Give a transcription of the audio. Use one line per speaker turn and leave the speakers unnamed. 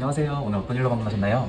안녕하세요. 오늘 어떤 일로 방문하셨나요?